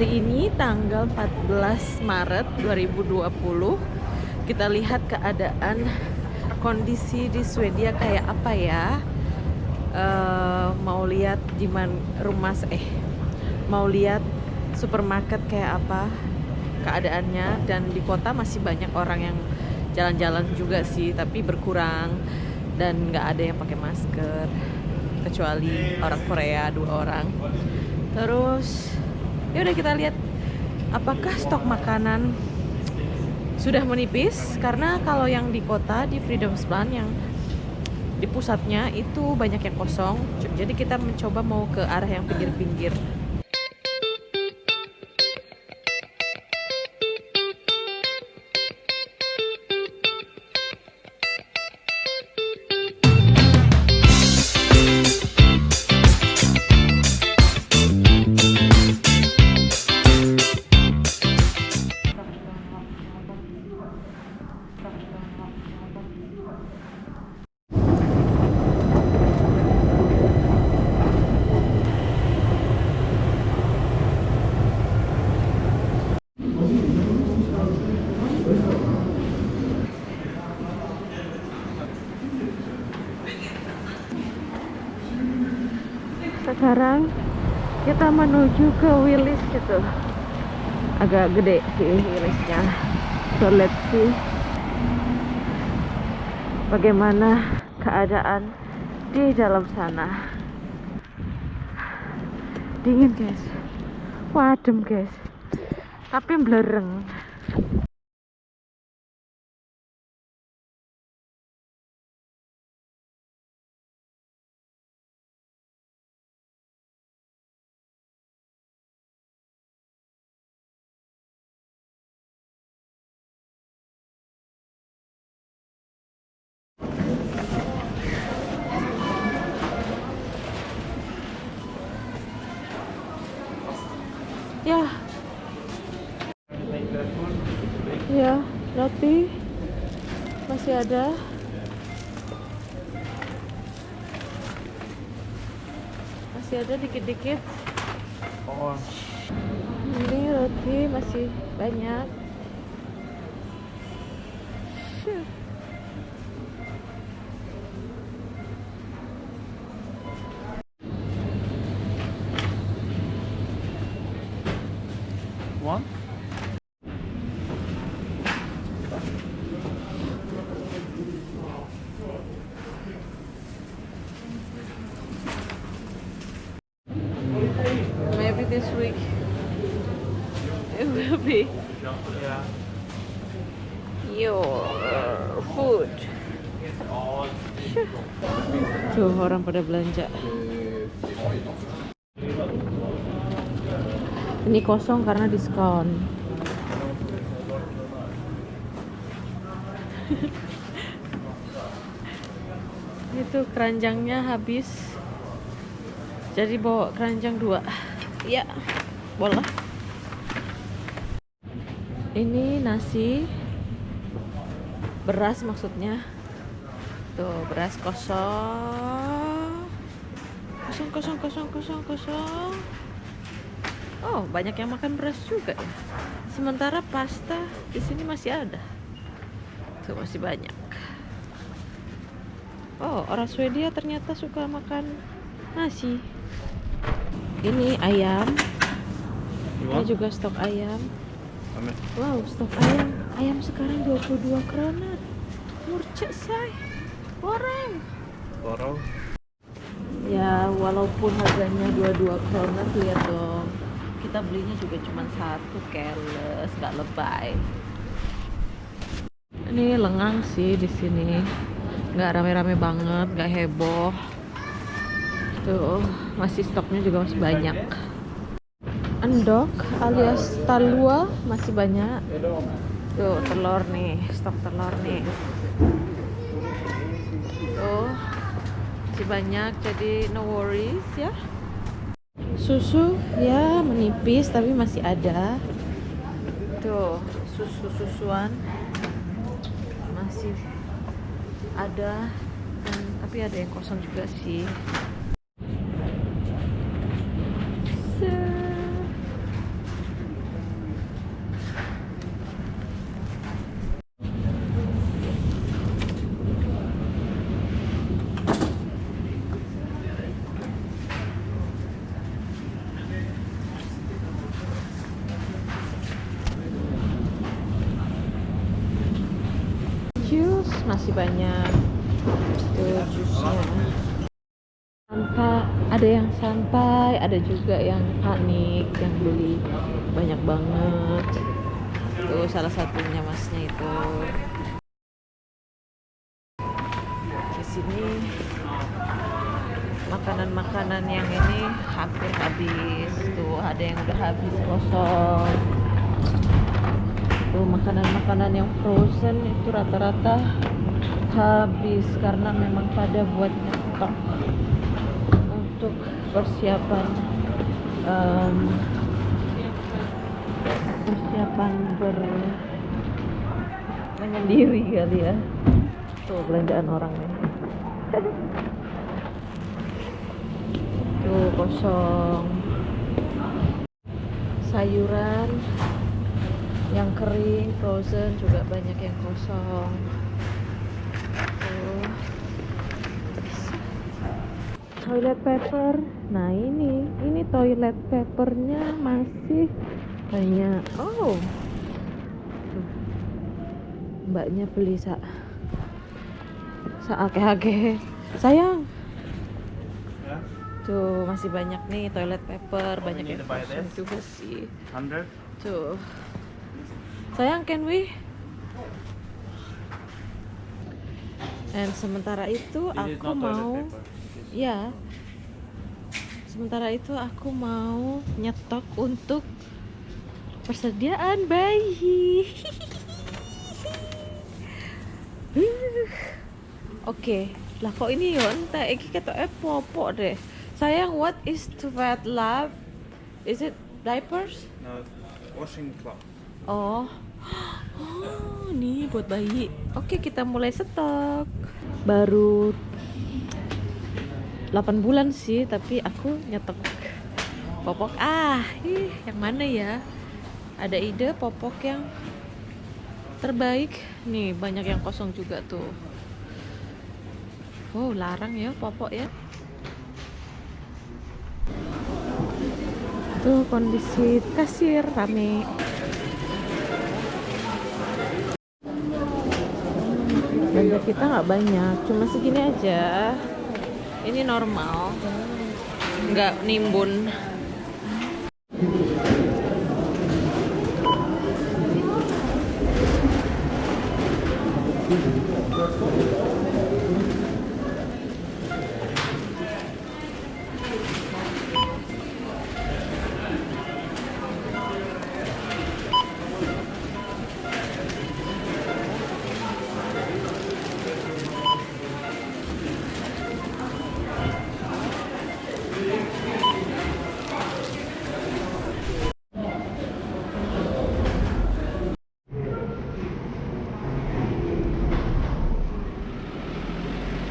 Hari ini tanggal 14 Maret 2020 Kita lihat keadaan kondisi di Swedia kayak apa ya? Uh, Mau lihat di rumah eh Mau lihat supermarket kayak apa keadaannya? Dan di kota masih banyak orang yang jalan-jalan juga sih Tapi berkurang dan nggak ada yang pakai masker kecuali orang Korea dua orang. Terus ya udah kita lihat. Apakah stok makanan sudah menipis? Karena kalau yang di kota di Freedom Plan yang di pusatnya itu banyak yang kosong. Jadi kita mencoba mau ke arah yang pinggir-pinggir sekarang kita menuju ke Willis gitu. Agak gede sih Willisnya. So let's see bagaimana keadaan di dalam sana. Dingin guys. Wadem guys. Tapi belereng ya. Ya roti. Masih ada. Masih ada dikit-dikit. Oh. ini roti masih banyak your food. Tuh orang pada belanja. Ini kosong karena diskon. Itu keranjangnya habis. Jadi bawa keranjang dua. Ya, boleh. Ini nasi beras maksudnya. Tuh, beras kosong. Kosong kosong kosong kosong kosong. Oh, banyak yang makan beras juga ya. Sementara pasta di sini masih ada. Tuh masih banyak. Oh, orang Swedia ternyata suka makan nasi. Ini ayam. Ini juga stok ayam. Wow, stok ayam. Ayam sekarang 22 kroner. Murcek say. Goreng. Borong. Ya, walaupun harganya 22 kroner, lihat dong kita belinya juga cuma satu keles nggak lebay ini lengang sih di sini nggak rame-rame banget nggak heboh tuh masih stoknya juga masih banyak endok alias talua masih banyak. Tuh telur nih stok telur nih. Tuh masih banyak jadi no worries ya. Susu ya menipis tapi masih ada. Tuh susu susuan masih ada. Dan tapi ada yang kosong juga sih masih banyak. Tuh jusnya. Santai ada yang santai ada juga yang panik yang beli banyak banget. Tuh salah satunya masnya itu. Di sini makanan-makanan yang ini hampir habis tuh. Ada yang udah habis kosong. Tuh makanan-makanan yang frozen itu rata-rata habis karena memang pada buat nyetok untuk persiapan em, persiapan ber menyendiri kali ya. Tuh belanjaan orang nih. Tuh kosong. Sayuran yang kering frozen juga banyak yang kosong tuh toilet paper nah ini ini toilet papernya masih banyak oh Tuh. mbaknya beli sa sa ake sayang Yeah. tuh masih banyak nih toilet paper banyak need yang juga sih 100? tuh sayang can we dan sementara itu aku mau paper. Ya. Sementara itu aku mau nyetok untuk persediaan bayi. Oke, lah kok ini yo entek iki ketoke popok deh. Sayang, what is to wet lab? Is it diapers? No, washing cloth. Oh. Oh, nih buat bayi. Oke, kita mulai stok. Baru 8 bulan sih, tapi aku nyetok popok. Ah, ih, yang mana ya? Ada ide popok yang terbaik? Nih, banyak yang kosong juga tuh. Wow, larang ya popok ya. Tuh kondisi kasir rame. belanja kita nggak banyak cuma segini aja ini normal. Nggak nimbun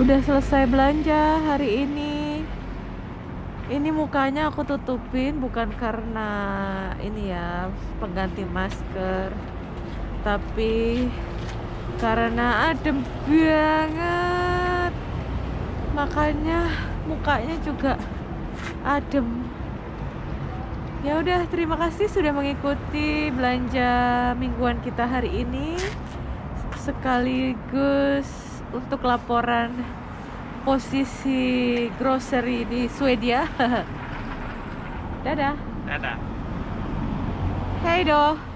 udah selesai belanja hari ini. Ini mukanya aku tutupin bukan karena ini ya pengganti masker tapi karena adem banget. Makanya mukanya juga adem. Ya udah terima kasih sudah mengikuti belanja mingguan kita hari ini. Sekaligus untuk laporan posisi grocery di Swedia. Dadah. Dadah. hei doh